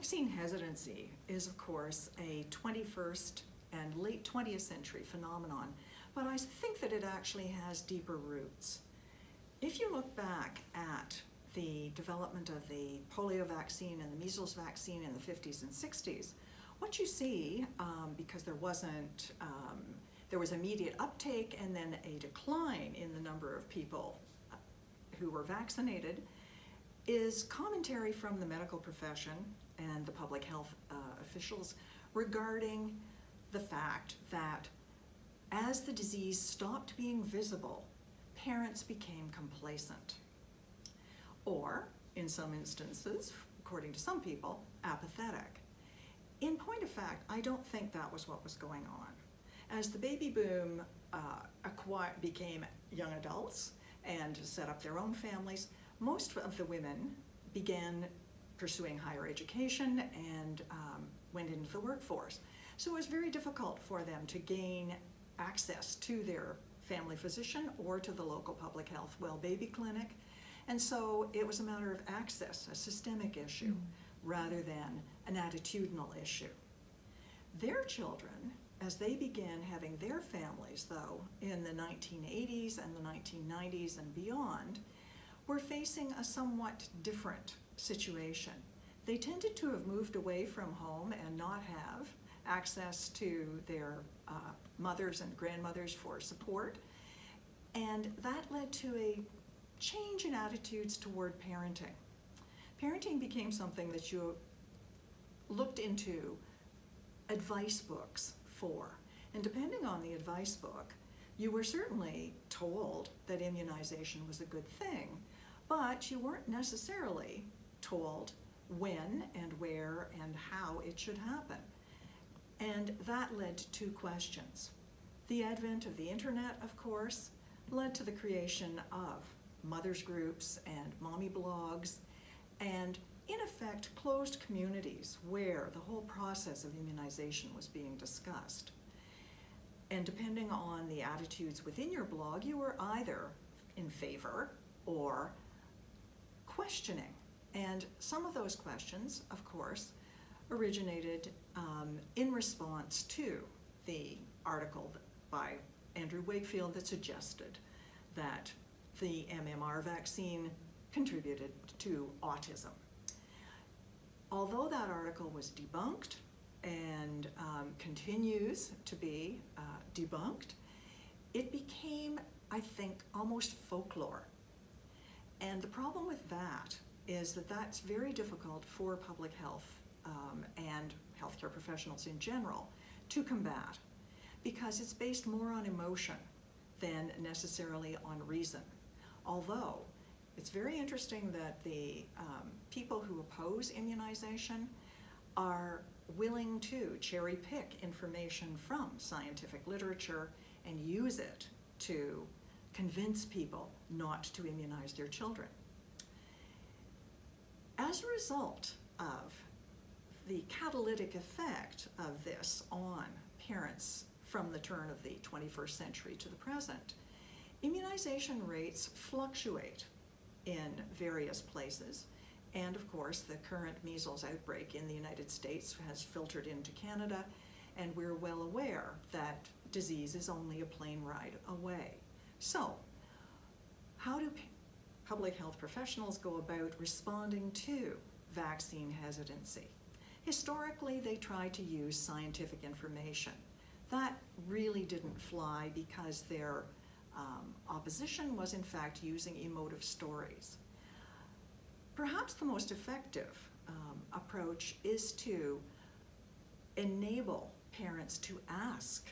Vaccine hesitancy is, of course, a 21st and late 20th century phenomenon, but I think that it actually has deeper roots. If you look back at the development of the polio vaccine and the measles vaccine in the 50s and 60s, what you see, um, because there wasn't, um, there was immediate uptake and then a decline in the number of people who were vaccinated, is commentary from the medical profession and the public health uh, officials regarding the fact that as the disease stopped being visible, parents became complacent. Or, in some instances, according to some people, apathetic. In point of fact, I don't think that was what was going on. As the baby boom uh, became young adults and set up their own families, most of the women began pursuing higher education and um, went into the workforce. So it was very difficult for them to gain access to their family physician or to the local public health well baby clinic. And so it was a matter of access, a systemic issue, mm. rather than an attitudinal issue. Their children, as they began having their families, though, in the 1980s and the 1990s and beyond, were facing a somewhat different situation. They tended to have moved away from home and not have access to their uh, mothers and grandmothers for support. And that led to a change in attitudes toward parenting. Parenting became something that you looked into advice books for. And depending on the advice book, you were certainly told that immunization was a good thing, but you weren't necessarily told when and where and how it should happen. And that led to two questions. The advent of the internet, of course, led to the creation of mothers groups and mommy blogs, and in effect closed communities where the whole process of immunization was being discussed. And depending on the attitudes within your blog, you were either in favor or questioning. And some of those questions, of course, originated um, in response to the article by Andrew Wakefield that suggested that the MMR vaccine contributed to autism. Although that article was debunked and um, continues to be uh, debunked, it became, I think, almost folklore and the problem with that is that that's very difficult for public health um, and healthcare professionals in general to combat because it's based more on emotion than necessarily on reason. Although it's very interesting that the um, people who oppose immunization are willing to cherry pick information from scientific literature and use it to convince people not to immunize their children. As a result of the catalytic effect of this on parents from the turn of the 21st century to the present, immunization rates fluctuate in various places. And of course, the current measles outbreak in the United States has filtered into Canada, and we're well aware that disease is only a plane ride away. So, how do public health professionals go about responding to vaccine hesitancy? Historically, they tried to use scientific information. That really didn't fly because their um, opposition was in fact using emotive stories. Perhaps the most effective um, approach is to enable parents to ask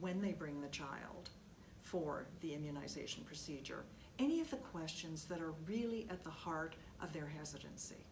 when they bring the child for the immunization procedure, any of the questions that are really at the heart of their hesitancy.